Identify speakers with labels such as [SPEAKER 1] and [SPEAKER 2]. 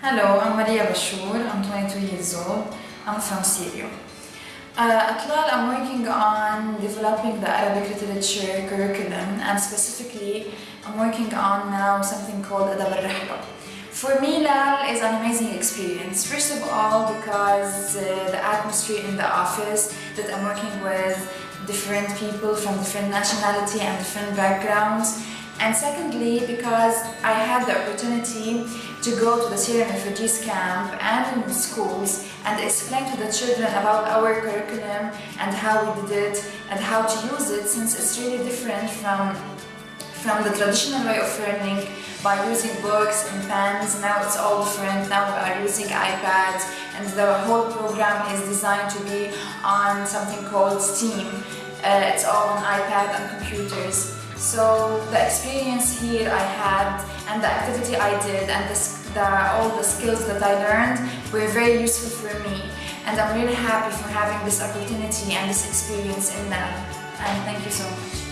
[SPEAKER 1] Hello, I'm Maria Bashour. I'm 22 years old. I'm from Syria. Uh, at LAL, I'm working on developing the Arabic literature curriculum and specifically I'm working on now something called Adab al For me, LAL is an amazing experience. First of all, because uh, the atmosphere in the office that I'm working with different people from different nationality and different backgrounds and secondly, because I had the opportunity to go to the Syrian refugees camp and in schools and explain to the children about our curriculum and how we did it and how to use it since it's really different from from the traditional way of learning by using books and pens. Now it's all different. Now we are using iPads and the whole program is designed to be on something called STEAM. Uh, it's all on iPad and computers. So the experience here I had and the activity I did and the, the, all the skills that I learned were very useful for me and I'm really happy for having this opportunity and this experience in them and thank you so much.